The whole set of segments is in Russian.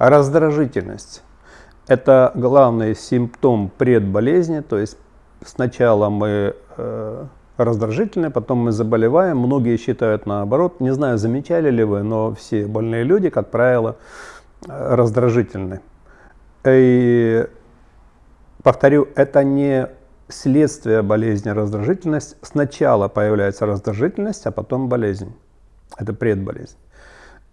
Раздражительность – это главный симптом предболезни, то есть сначала мы э, раздражительны, потом мы заболеваем. Многие считают наоборот. Не знаю, замечали ли вы, но все больные люди, как правило, э, раздражительны. И повторю, это не следствие болезни раздражительность. Сначала появляется раздражительность, а потом болезнь. Это предболезнь.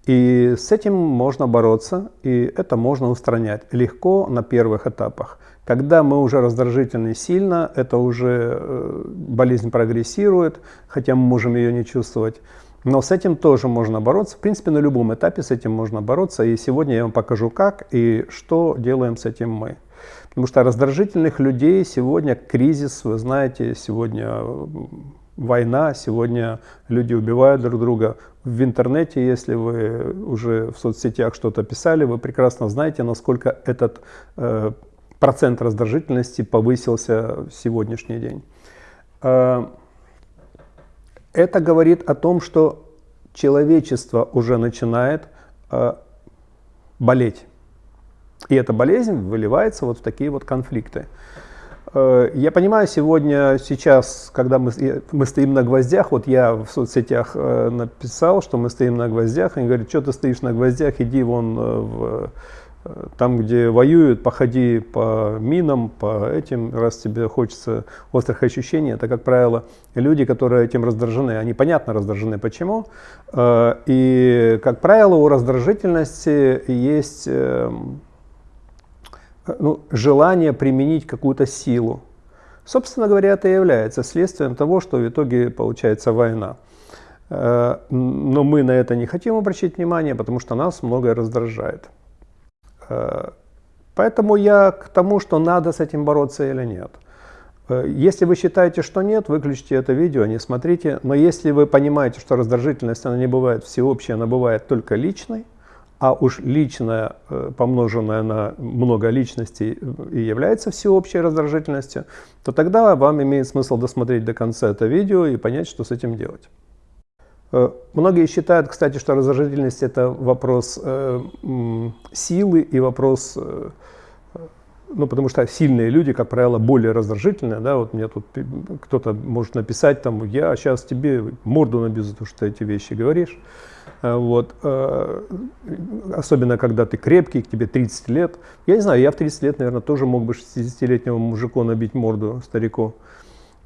И с этим можно бороться, и это можно устранять легко на первых этапах. Когда мы уже раздражительны сильно, это уже э, болезнь прогрессирует, хотя мы можем ее не чувствовать. Но с этим тоже можно бороться. В принципе, на любом этапе с этим можно бороться. И сегодня я вам покажу, как и что делаем с этим мы. Потому что раздражительных людей сегодня кризис, вы знаете, сегодня война, сегодня люди убивают друг друга. В интернете, если вы уже в соцсетях что-то писали, вы прекрасно знаете, насколько этот э, процент раздражительности повысился в сегодняшний день. Э, это говорит о том, что человечество уже начинает э, болеть. И эта болезнь выливается вот в такие вот конфликты. Э, я понимаю, сегодня, сейчас, когда мы, мы стоим на гвоздях, вот я в соцсетях э, написал, что мы стоим на гвоздях, они говорят, что ты стоишь на гвоздях, иди вон э, в, там, где воюют, походи по минам, по этим, раз тебе хочется острых ощущений. Это, как правило, люди, которые этим раздражены. Они понятно раздражены, почему. И, как правило, у раздражительности есть эм, ну, желание применить какую-то силу. Собственно говоря, это является следствием того, что в итоге получается война. Э, но мы на это не хотим обращать внимание, потому что нас многое раздражает. Э, поэтому я к тому, что надо с этим бороться или нет. Э, если вы считаете, что нет, выключите это видео, не смотрите. Но если вы понимаете, что раздражительность она не бывает всеобщей, она бывает только личной, а уж личное, э, помноженное на много личностей, э, и является всеобщей раздражительностью, то тогда вам имеет смысл досмотреть до конца это видео и понять, что с этим делать. Э, многие считают, кстати, что раздражительность это вопрос э, силы и вопрос, э, ну потому что сильные люди, как правило, более раздражительные, да, вот мне тут кто-то может написать там, я сейчас тебе морду набью за то, что ты эти вещи говоришь. Э, вот. Э, особенно, когда ты крепкий, тебе 30 лет. Я не знаю, я в 30 лет, наверное, тоже мог бы 60-летнему мужику набить морду старику.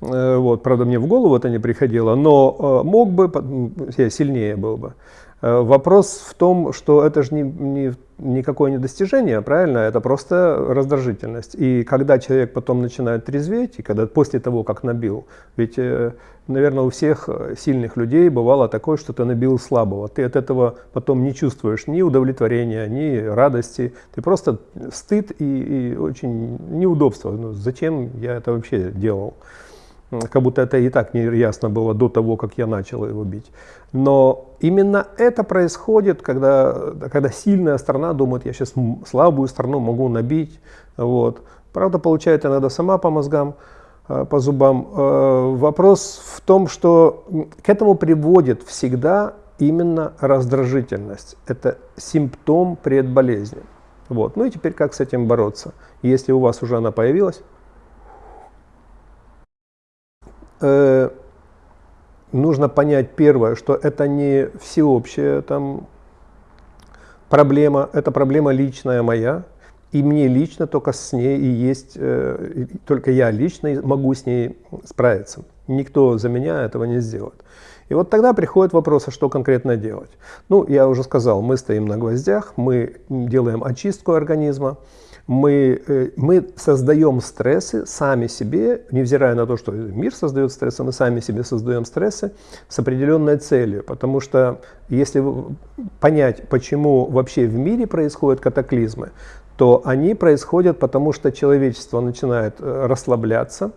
Э, вот. Правда, мне в голову это не приходило, но мог бы, я сильнее был бы. Э, вопрос в том, что это же не, не, никакое не достижение, правильно? Это просто раздражительность. И когда человек потом начинает трезветь, и когда после того, как набил, ведь, э, наверное, у всех сильных людей бывало такое, что ты набил слабого. Ты от этого потом не чувствуешь ни удовлетворения, ни радости. Ты просто стыд и, и очень неудобство. Ну, зачем я это вообще делал? Как будто это и так не ясно было до того, как я начал его бить. Но именно это происходит, когда, когда сильная страна думает, я сейчас слабую страну могу набить. Вот. Правда, получает иногда сама по мозгам, э, по зубам. Э, вопрос в том, что к этому приводит всегда именно раздражительность. Это симптом предболезни. Вот. Ну и теперь как с этим бороться? Если у вас уже она появилась, э, нужно понять первое, что это не всеобщая там проблема, это проблема личная моя, и мне лично только с ней и есть, э, только я лично могу с ней справиться. Никто за меня этого не сделает. И вот тогда приходит вопрос, а что конкретно делать? Ну, я уже сказал, мы стоим на гвоздях, мы делаем очистку организма, мы, э, мы создаем стрессы сами себе, невзирая на то, что мир создает стрессы, мы сами себе создаем стрессы с определенной целью. Потому что если понять, почему вообще в мире происходят катаклизмы, то они происходят потому, что человечество начинает э, расслабляться,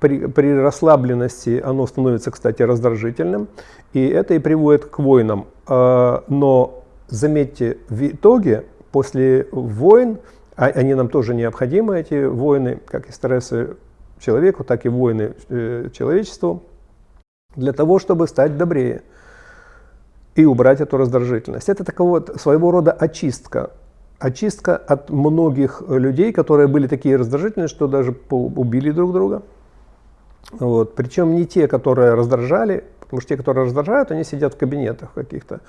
при, при расслабленности оно становится, кстати, раздражительным, и это и приводит к войнам. А, но заметьте, в итоге после войн а они нам тоже необходимы, эти войны, как и стрессы человеку, так и войны э, человечеству, для того, чтобы стать добрее и убрать эту раздражительность. Это такого вот своего рода очистка. очистка от многих людей, которые были такие раздражительные, что даже убили друг друга. Вот. Причем не те, которые раздражали, потому что те, которые раздражают, они сидят в кабинетах каких-то.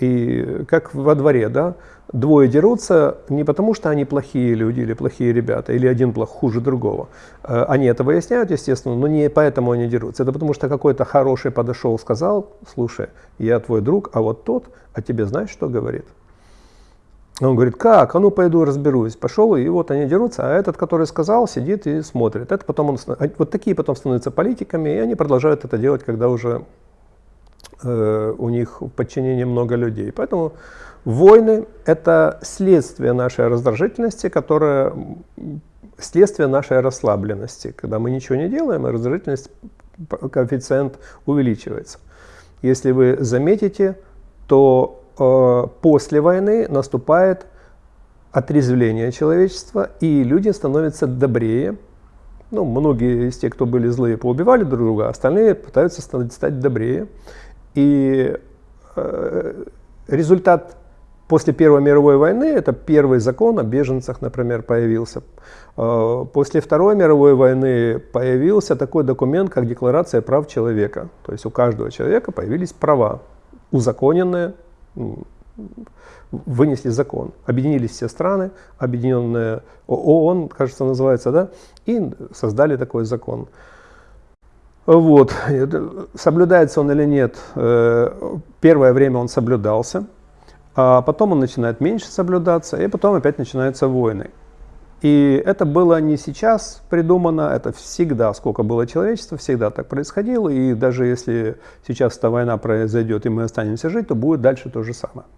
И как во дворе, да, двое дерутся не потому, что они плохие люди или плохие ребята, или один плох хуже другого. Э, они это выясняют, естественно, но не поэтому они дерутся. Это потому, что какой-то хороший подошел, сказал, слушай, я твой друг, а вот тот, а тебе знаешь, что говорит? Он говорит, как? А ну пойду разберусь. Пошел, и вот они дерутся, а этот, который сказал, сидит и смотрит. Это потом он, вот такие потом становятся политиками, и они продолжают это делать, когда уже у них в подчинении много людей. Поэтому войны – это следствие нашей раздражительности, которая следствие нашей расслабленности. Когда мы ничего не делаем, раздражительность, коэффициент увеличивается. Если вы заметите, то Э, после войны наступает отрезвление человечества, и люди становятся добрее. Ну, многие из тех, кто были злые, поубивали друг друга, а остальные пытаются стать добрее. И э, результат после Первой мировой войны, это первый закон о беженцах, например, появился. Э, после Второй мировой войны появился такой документ, как Декларация прав человека. То есть у каждого человека появились права, узаконенные вынесли закон. Объединились все страны, объединенная ООН, кажется, называется, да, и создали такой закон. Вот. Соблюдается он или нет, э, первое время он соблюдался, а потом он начинает меньше соблюдаться, и потом опять начинаются войны. И это было не сейчас придумано, это всегда, сколько было человечества, всегда так происходило. И даже если сейчас эта война произойдет и мы останемся жить, то будет дальше то же самое.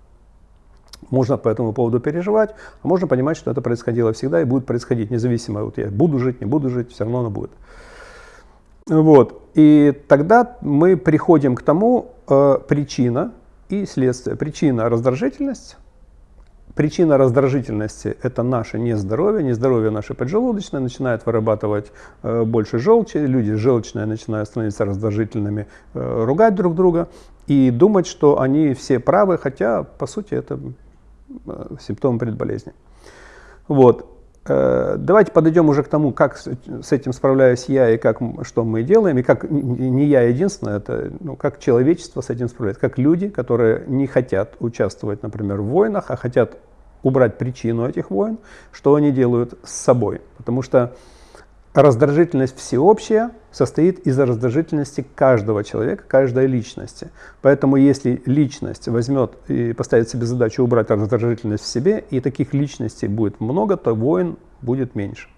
Можно по этому поводу переживать, а можно понимать, что это происходило всегда и будет происходить, независимо, вот я буду жить, не буду жить, все равно оно будет. Вот. И тогда мы приходим к тому, э, причина и следствие. Причина – раздражительность, Причина раздражительности – это наше нездоровье, нездоровье наше поджелудочное, начинает вырабатывать э, больше желчи, люди желчные начинают становиться раздражительными, э, ругать друг друга и думать, что они все правы, хотя, по сути, это э, симптом предболезни. Вот. Э, давайте подойдем уже к тому, как с этим справляюсь я и как, что мы делаем, и как не я единственное, это ну, как человечество с этим справляется, как люди, которые не хотят участвовать, например, в войнах, а хотят убрать причину этих войн, что они делают с собой. Потому что раздражительность всеобщая состоит из раздражительности каждого человека, каждой личности. Поэтому если личность возьмет и поставит себе задачу убрать раздражительность в себе, и таких личностей будет много, то войн будет меньше.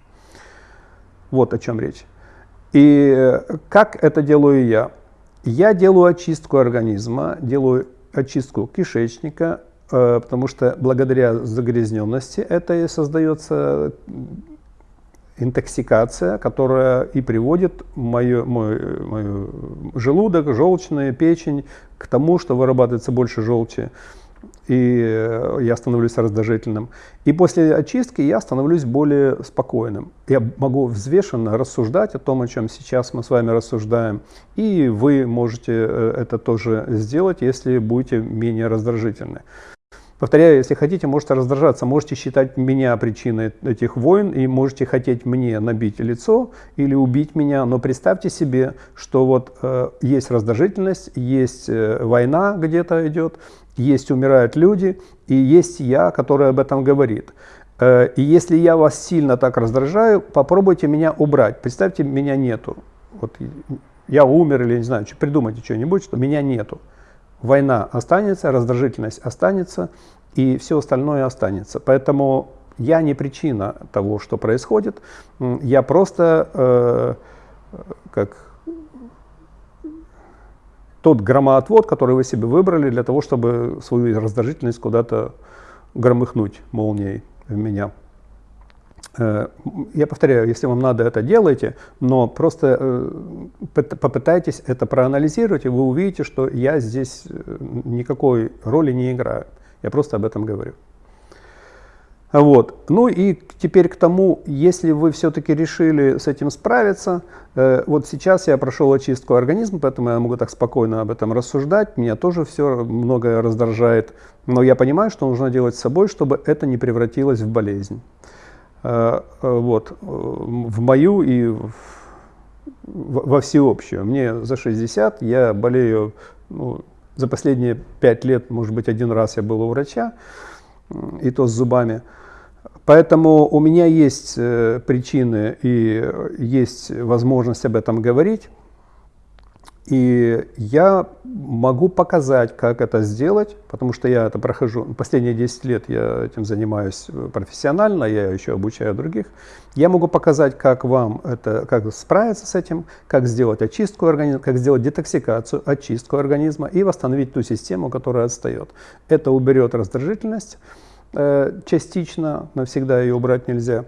Вот о чем речь. И э, как это делаю я? Я делаю очистку организма, делаю очистку кишечника, э, потому что благодаря загрязненности это и создается интоксикация, которая и приводит мою, мой, мой желудок, желчная печень к тому, что вырабатывается больше желчи, и э, я становлюсь раздражительным. И после очистки я становлюсь более спокойным. Я могу взвешенно рассуждать о том, о чем сейчас мы с вами рассуждаем, и вы можете э, это тоже сделать, если будете менее раздражительны. Повторяю, если хотите, можете раздражаться, можете считать меня причиной этих войн и можете хотеть мне набить лицо или убить меня, но представьте себе, что вот э, есть раздражительность, есть э, война где-то идет, есть умирают люди и есть я, который об этом говорит. Э, и если я вас сильно так раздражаю, попробуйте меня убрать. Представьте, меня нету. Вот я умер или не знаю, придумайте что-нибудь, что меня нету война останется, раздражительность останется, и все остальное останется. Поэтому я не причина того, что происходит, я просто э, как тот громоотвод, который вы себе выбрали для того, чтобы свою раздражительность куда-то громыхнуть молнией в меня. Э, я повторяю, если вам надо, это делайте, но просто э, попытайтесь это проанализировать, и вы увидите, что я здесь э, никакой роли не играю. Я просто об этом говорю. Вот. Ну и теперь к тому, если вы все-таки решили с этим справиться, э, вот сейчас я прошел очистку организма, поэтому я могу так спокойно об этом рассуждать, меня тоже все многое раздражает, но я понимаю, что нужно делать с собой, чтобы это не превратилось в болезнь. Э, э, вот. В мою и в, во всеобщую. Мне за 60, я болею ну, за последние 5 лет, может быть, один раз я был у врача, и то с зубами. Поэтому у меня есть э, причины и есть возможность об этом говорить. И я могу показать, как это сделать, потому что я это прохожу, последние 10 лет я этим занимаюсь профессионально, я еще обучаю других. Я могу показать, как вам это, как справиться с этим, как сделать очистку организма, как сделать детоксикацию, очистку организма и восстановить ту систему, которая отстает. Это уберет раздражительность, Э, частично, навсегда ее убрать нельзя.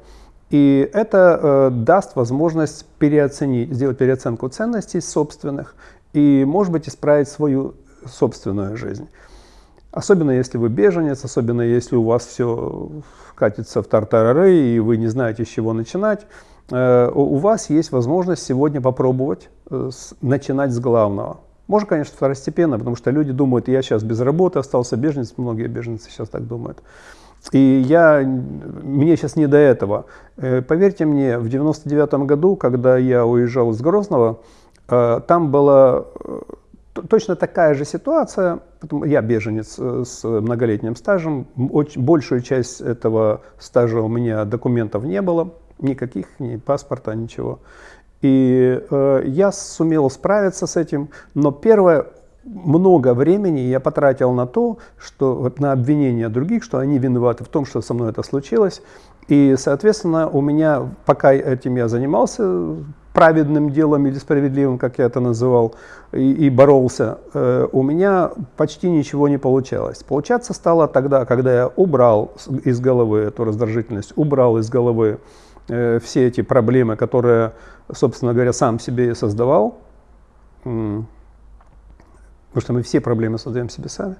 И это э, даст возможность переоценить, сделать переоценку ценностей собственных и, может быть, исправить свою собственную жизнь. Особенно если вы беженец, особенно если у вас все катится в тартарары и вы не знаете, с чего начинать, э, у вас есть возможность сегодня попробовать э, с, начинать с главного. Можно, конечно, второстепенно, потому что люди думают, я сейчас без работы остался беженец, многие беженцы сейчас так думают. И я, мне сейчас не до этого. Э, поверьте мне, в 99 году, когда я уезжал из Грозного, э, там была э, точно такая же ситуация. Я беженец с многолетним стажем. Большую часть этого стажа у меня документов не было. Никаких, ни паспорта, ничего. И я сумел справиться с этим. Но первое, много времени я потратил на то, что на обвинение других, что они виноваты в том, что со мной это случилось. И, соответственно, у меня, пока этим я занимался, праведным делом или справедливым, как я это называл, и, и боролся, э, у меня почти ничего не получалось. Получаться стало тогда, когда я убрал из головы эту раздражительность, убрал из головы э, все эти проблемы, которые, собственно говоря, сам себе создавал. Потому что мы все проблемы создаем себе сами.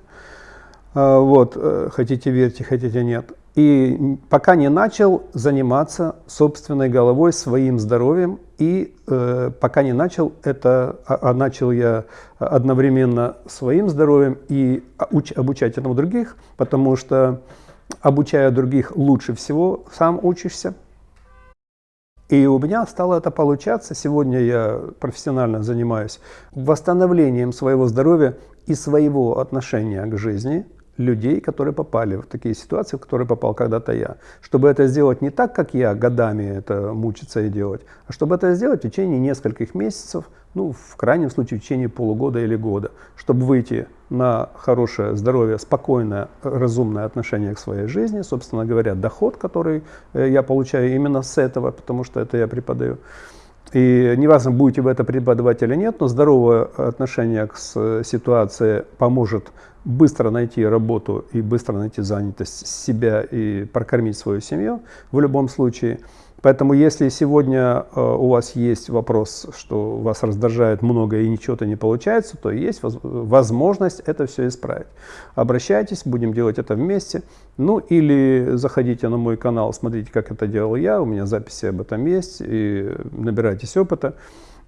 А, вот, э, хотите верьте, хотите нет. И пока не начал заниматься собственной головой, своим здоровьем, и э, пока не начал это, а, а начал я одновременно своим здоровьем и уч, обучать этому других, потому что обучая других лучше всего, сам учишься. И у меня стало это получаться. Сегодня я профессионально занимаюсь восстановлением своего здоровья и своего отношения к жизни людей, которые попали в такие ситуации, в которые попал когда-то я. Чтобы это сделать не так, как я годами это мучиться и делать, а чтобы это сделать в течение нескольких месяцев, ну, в крайнем случае, в течение полугода или года, чтобы выйти на хорошее здоровье, спокойное, разумное отношение к своей жизни, собственно говоря, доход, который э, я получаю именно с этого, потому что это я преподаю. И неважно, будете вы это преподавать или нет, но здоровое отношение к ситуации поможет быстро найти работу и быстро найти занятость себя и прокормить свою семью в любом случае. Поэтому если сегодня э, у вас есть вопрос, что вас раздражает много и ничего-то не получается, то есть возможность это все исправить. Обращайтесь, будем делать это вместе. Ну или заходите на мой канал, смотрите, как это делал я, у меня записи об этом есть, и набирайтесь опыта,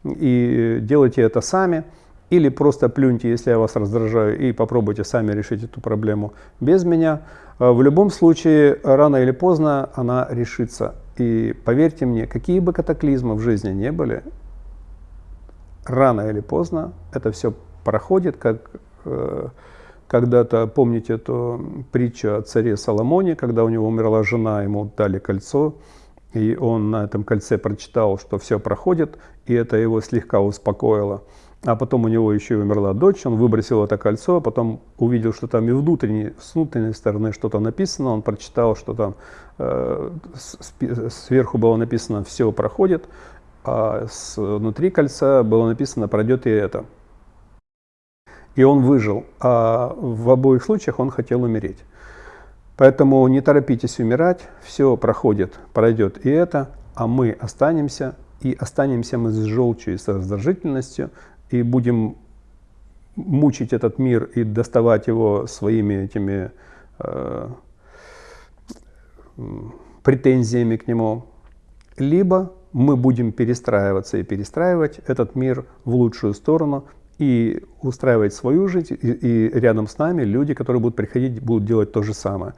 и делайте это сами. Или просто плюньте, если я вас раздражаю, и попробуйте сами решить эту проблему без меня. Э, в любом случае, рано или поздно она решится. И поверьте мне, какие бы катаклизмы в жизни не были, рано или поздно это все проходит, как э, когда-то, помните эту притчу о царе Соломоне, когда у него умерла жена, ему дали кольцо, и он на этом кольце прочитал, что все проходит, и это его слегка успокоило. А потом у него еще и умерла дочь, он выбросил это кольцо, а потом увидел, что там и внутренней, с внутренней стороны что-то написано, он прочитал, что там э, сверху было написано «все проходит», а с, внутри кольца было написано «пройдет и это». И он выжил, а в обоих случаях он хотел умереть. Поэтому не торопитесь умирать, все проходит, пройдет и это, а мы останемся, и останемся мы с желчью и с раздражительностью, и будем мучить этот мир и доставать его своими этими э, претензиями к нему, либо мы будем перестраиваться и перестраивать этот мир в лучшую сторону и устраивать свою жизнь, и, и рядом с нами люди, которые будут приходить, будут делать то же самое.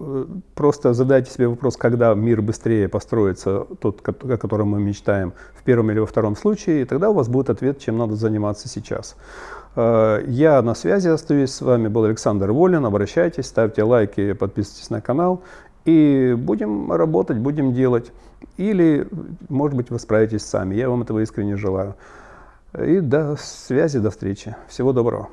Э, просто задайте себе вопрос, когда мир быстрее построится, тот, о котором мы мечтаем, в первом или во втором случае, и тогда у вас будет ответ, чем надо заниматься сейчас. Э, я на связи остаюсь, с вами был Александр Волин, обращайтесь, ставьте лайки, подписывайтесь на канал, и будем работать, будем делать. Или, может быть, вы справитесь сами, я вам этого искренне желаю. И до связи, до встречи. Всего доброго.